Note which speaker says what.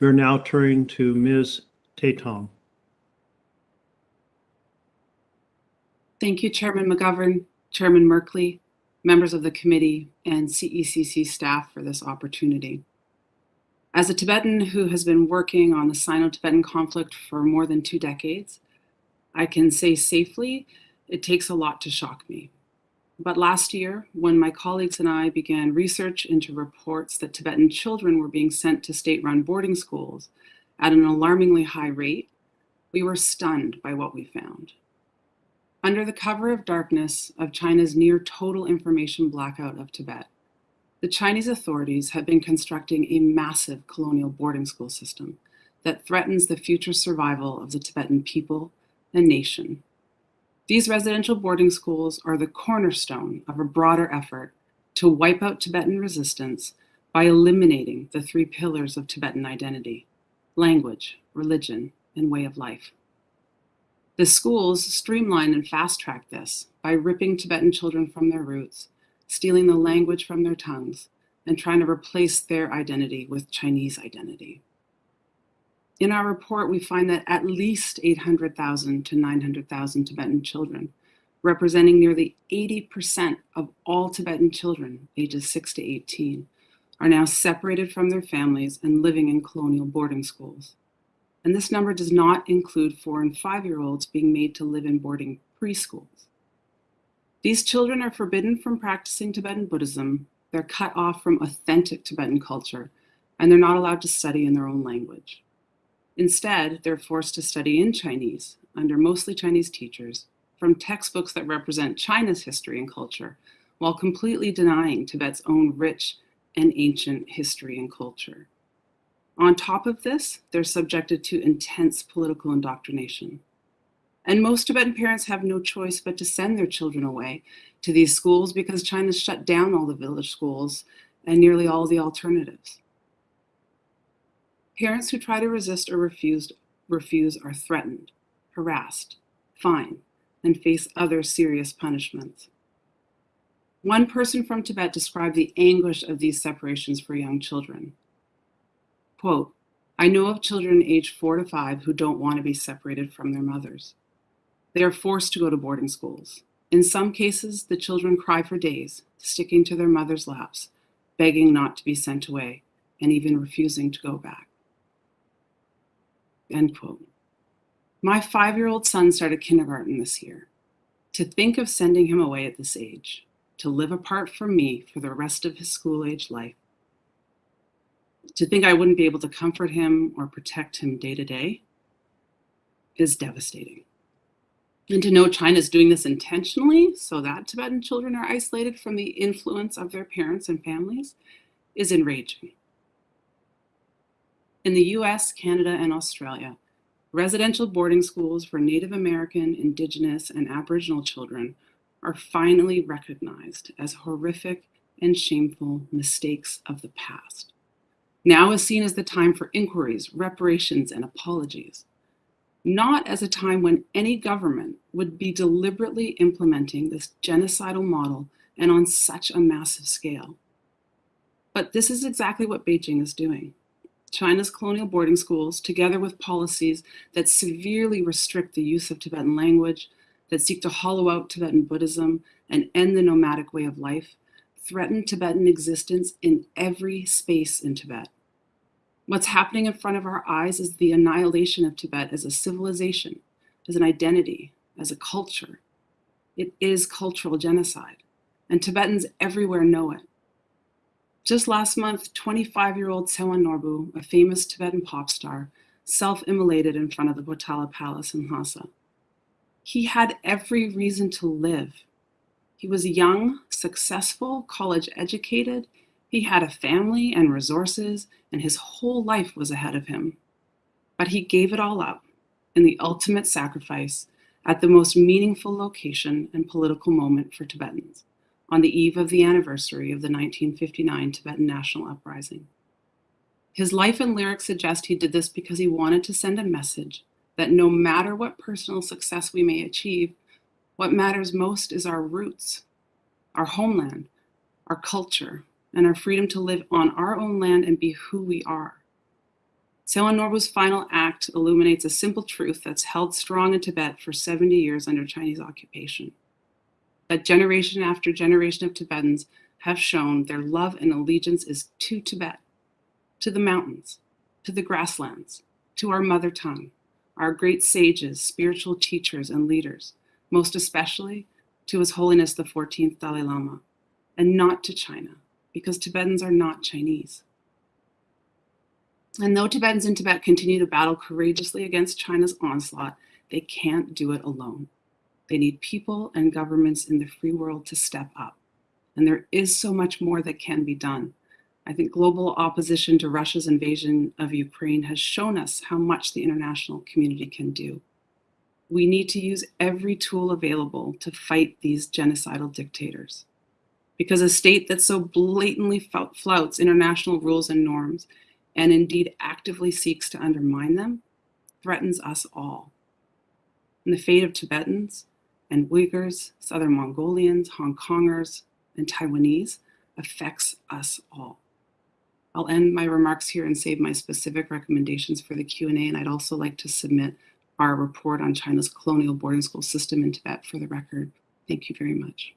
Speaker 1: We're now turning to Ms. Tethong.
Speaker 2: Thank you, Chairman McGovern, Chairman Merkley, members of the committee, and CECC staff for this opportunity. As a Tibetan who has been working on the Sino-Tibetan conflict for more than two decades, I can say safely it takes a lot to shock me. But last year, when my colleagues and I began research into reports that Tibetan children were being sent to state-run boarding schools at an alarmingly high rate, we were stunned by what we found. Under the cover of darkness of China's near total information blackout of Tibet, the Chinese authorities have been constructing a massive colonial boarding school system that threatens the future survival of the Tibetan people and nation. These residential boarding schools are the cornerstone of a broader effort to wipe out Tibetan resistance by eliminating the three pillars of Tibetan identity, language, religion, and way of life. The schools streamline and fast track this by ripping Tibetan children from their roots, stealing the language from their tongues, and trying to replace their identity with Chinese identity. In our report, we find that at least 800,000 to 900,000 Tibetan children, representing nearly 80% of all Tibetan children ages 6 to 18, are now separated from their families and living in colonial boarding schools and this number does not include four and five-year-olds being made to live in boarding preschools. These children are forbidden from practicing Tibetan Buddhism, they're cut off from authentic Tibetan culture, and they're not allowed to study in their own language. Instead, they're forced to study in Chinese, under mostly Chinese teachers, from textbooks that represent China's history and culture, while completely denying Tibet's own rich and ancient history and culture. On top of this, they're subjected to intense political indoctrination. And most Tibetan parents have no choice but to send their children away to these schools because China's shut down all the village schools and nearly all the alternatives. Parents who try to resist or refuse, refuse are threatened, harassed, fined, and face other serious punishments. One person from Tibet described the anguish of these separations for young children. Quote, I know of children aged four to five who don't want to be separated from their mothers. They are forced to go to boarding schools. In some cases, the children cry for days, sticking to their mother's laps, begging not to be sent away, and even refusing to go back. End quote. My five-year-old son started kindergarten this year. To think of sending him away at this age, to live apart from me for the rest of his school-age life, to think I wouldn't be able to comfort him or protect him day to day is devastating. And to know China's doing this intentionally so that Tibetan children are isolated from the influence of their parents and families is enraging. In the US, Canada, and Australia, residential boarding schools for Native American, Indigenous, and Aboriginal children are finally recognized as horrific and shameful mistakes of the past. Now is seen as the time for inquiries, reparations, and apologies, not as a time when any government would be deliberately implementing this genocidal model and on such a massive scale. But this is exactly what Beijing is doing. China's colonial boarding schools, together with policies that severely restrict the use of Tibetan language, that seek to hollow out Tibetan Buddhism and end the nomadic way of life, threaten Tibetan existence in every space in Tibet. What's happening in front of our eyes is the annihilation of Tibet as a civilization, as an identity, as a culture. It is cultural genocide, and Tibetans everywhere know it. Just last month, 25-year-old Tsewang Norbu, a famous Tibetan pop star, self-immolated in front of the Potala Palace in Lhasa. He had every reason to live. He was young, successful, college educated. He had a family and resources, and his whole life was ahead of him. But he gave it all up in the ultimate sacrifice at the most meaningful location and political moment for Tibetans, on the eve of the anniversary of the 1959 Tibetan National Uprising. His life and lyrics suggest he did this because he wanted to send a message that no matter what personal success we may achieve, what matters most is our roots, our homeland, our culture, and our freedom to live on our own land and be who we are. Tsewang Norbu's final act illuminates a simple truth that's held strong in Tibet for 70 years under Chinese occupation. That generation after generation of Tibetans have shown their love and allegiance is to Tibet, to the mountains, to the grasslands, to our mother tongue, our great sages, spiritual teachers, and leaders, most especially to His Holiness the 14th Dalai Lama, and not to China, because Tibetans are not Chinese. And though Tibetans in Tibet continue to battle courageously against China's onslaught, they can't do it alone. They need people and governments in the free world to step up. And there is so much more that can be done. I think global opposition to Russia's invasion of Ukraine has shown us how much the international community can do. We need to use every tool available to fight these genocidal dictators. Because a state that so blatantly flouts international rules and norms and indeed actively seeks to undermine them, threatens us all. And the fate of Tibetans and Uyghurs, Southern Mongolians, Hong Kongers, and Taiwanese affects us all. I'll end my remarks here and save my specific recommendations for the Q&A, and I'd also like to submit our report on China's colonial boarding school system in Tibet for the record. Thank you very much.